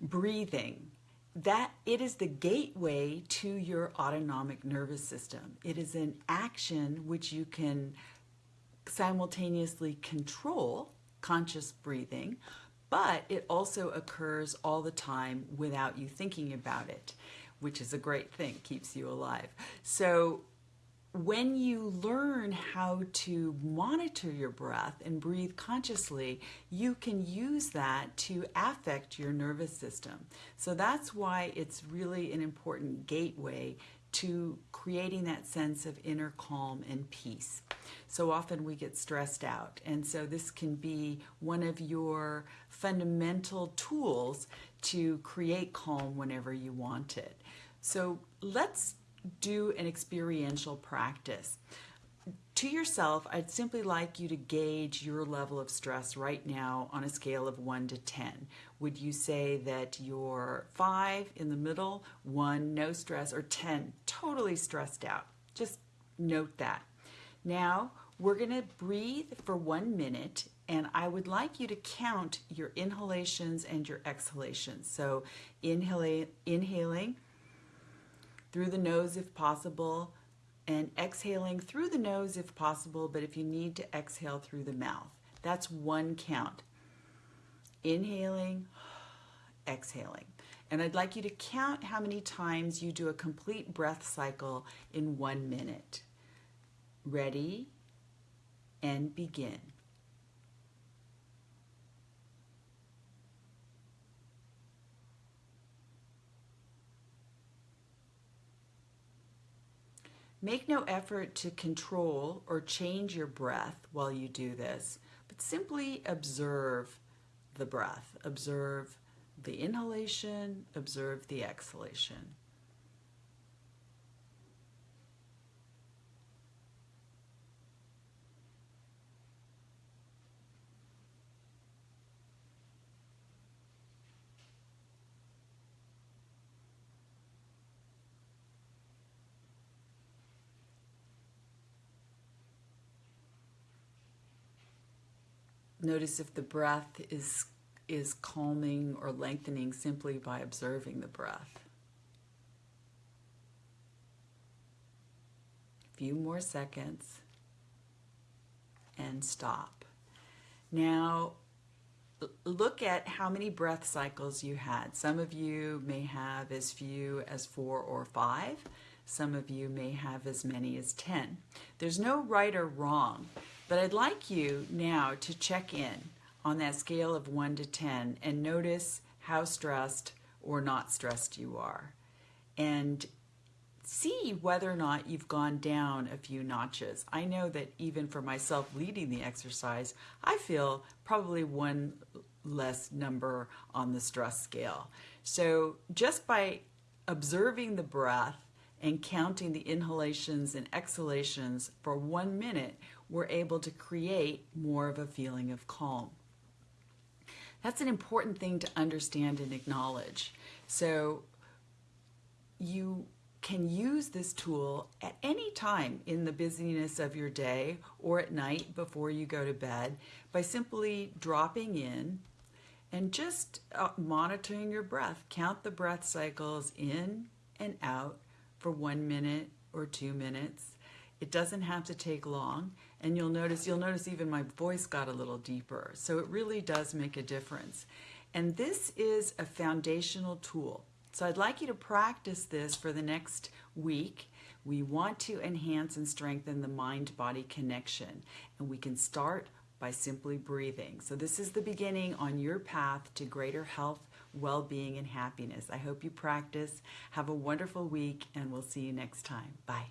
breathing that it is the gateway to your autonomic nervous system. It is an action which you can simultaneously control, conscious breathing, but it also occurs all the time without you thinking about it, which is a great thing, keeps you alive. So when you learn how to monitor your breath and breathe consciously, you can use that to affect your nervous system. So that's why it's really an important gateway to creating that sense of inner calm and peace. So often we get stressed out, and so this can be one of your fundamental tools to create calm whenever you want it. So let's do an experiential practice. To yourself, I'd simply like you to gauge your level of stress right now on a scale of 1 to 10. Would you say that you're 5 in the middle, 1 no stress, or 10 totally stressed out? Just note that. Now, we're going to breathe for one minute and I would like you to count your inhalations and your exhalations. So inhaling, inhaling through the nose if possible, and exhaling through the nose if possible, but if you need to exhale through the mouth. That's one count. Inhaling, exhaling. And I'd like you to count how many times you do a complete breath cycle in one minute. Ready and begin. Make no effort to control or change your breath while you do this, but simply observe the breath. Observe the inhalation, observe the exhalation. Notice if the breath is, is calming or lengthening simply by observing the breath. A few more seconds and stop. Now, look at how many breath cycles you had. Some of you may have as few as four or five. Some of you may have as many as 10. There's no right or wrong. But I'd like you now to check in on that scale of 1 to 10 and notice how stressed or not stressed you are. And see whether or not you've gone down a few notches. I know that even for myself leading the exercise, I feel probably one less number on the stress scale. So just by observing the breath and counting the inhalations and exhalations for one minute, we're able to create more of a feeling of calm. That's an important thing to understand and acknowledge. So you can use this tool at any time in the busyness of your day or at night before you go to bed by simply dropping in and just uh, monitoring your breath. Count the breath cycles in and out for one minute or two minutes. It doesn't have to take long. And you'll notice you'll notice even my voice got a little deeper. So it really does make a difference. And this is a foundational tool. So I'd like you to practice this for the next week. We want to enhance and strengthen the mind-body connection. And we can start by simply breathing. So this is the beginning on your path to greater health well-being and happiness. I hope you practice. Have a wonderful week and we'll see you next time. Bye